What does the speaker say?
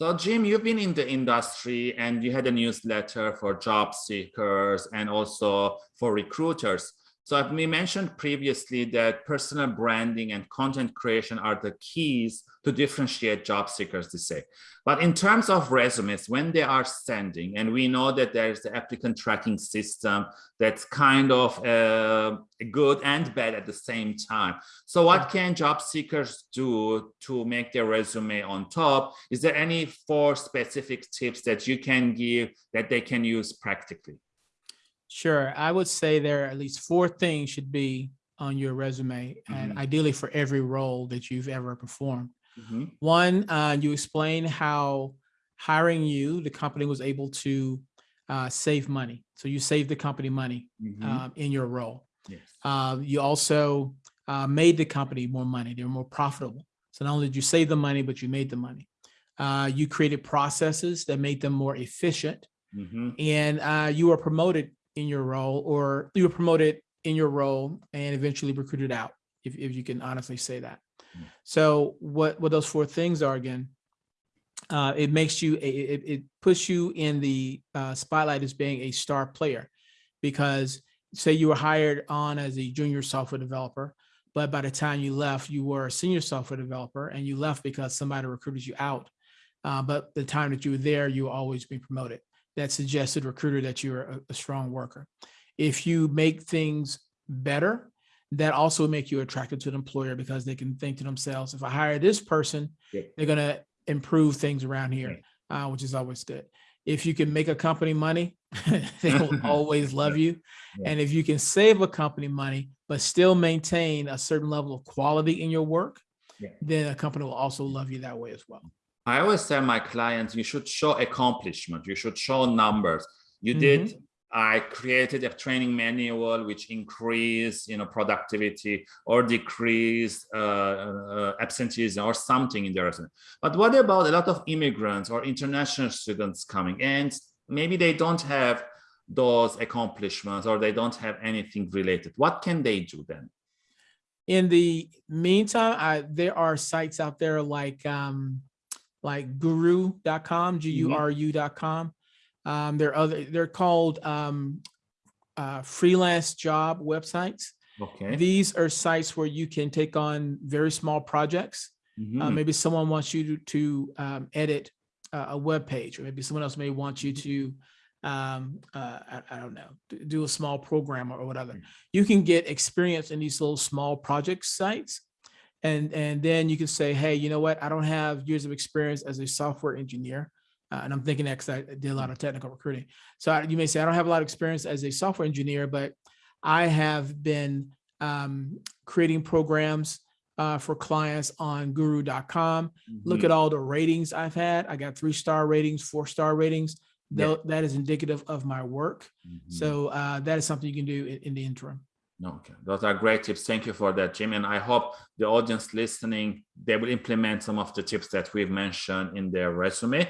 So Jim, you've been in the industry and you had a newsletter for job seekers and also for recruiters. So we mentioned previously that personal branding and content creation are the keys to differentiate job seekers to say. But in terms of resumes, when they are sending, and we know that there's the applicant tracking system that's kind of uh, good and bad at the same time. So what can job seekers do to make their resume on top? Is there any four specific tips that you can give that they can use practically? Sure. I would say there are at least four things should be on your resume and Mhm. ideally for every role that you've ever performed. Mhm. One, uh, you explain how hiring you, the company was able to uh, save money. So you save the company money Mhm. um, in your role. Yes. Uh, you also uh, made the company more money. They were more profitable. So not only did you save the money, but you made the money. Uh, you created processes that made them more efficient Mhm. and uh, you were promoted in your role or you were promoted in your role and eventually recruited out, if, if you can honestly say that. Mm. So what, what those four things are again, uh, it makes you, a- it, it puts you in the uh, spotlight as being a star player because say you were hired on as a junior software developer, but by the time you left, you were a senior software developer and you left because somebody recruited you out. Uh, but the time that you were there, you were always being promoted that suggested recruiter that you're a, a strong worker. If you make things better, that also make you attractive to an employer because they can think to themselves, if I hire this person, Yeah. they're gonna improve things around here, uh, which is always good. If you can make a company money, they will always love you. Yeah. And if you can save a company money, but still maintain a certain level of quality in your work, Yeah. then a company will also love you that way as well. I always tell my clients, you should show accomplishment. You should show numbers. You did. I created a training manual which increase, you know, productivity or decrease uh, uh, absenteeism or something in the resume. But what about a lot of immigrants or international students coming and maybe they don't have those accomplishments or they don't have anything related. What can they do then? In the meantime, I, there are sites out there like um, like guru.com, G-U-R-U.com. Um, there are other, they're called um, uh, freelance job websites. Okay. These are sites where you can take on very small projects. Uh, Mhm. maybe someone wants you to, to um, edit uh, a web page, or maybe someone else may want you to, um, uh, I, I don't know, do a small program or, or whatever. Mm. You can get experience in these little small project sites. And, and then you can say, hey, you know what? I don't have years of experience as a software engineer. Uh, and I'm thinking that because I did a lot of technical recruiting. So I- you may say, I don't have a lot of experience as a software engineer, but I have been um, creating programs uh, for clients on guru.com. Look Mhm. at all the ratings I've had. I got three star ratings, four star ratings. Yeah. That is indicative of my work. Mhm. So uh, that is something you can do in, in the interim. Okay, those are great tips. Thank you for that, Jim. And I hope the audience listening, they will implement some of the tips that we've mentioned in their resume.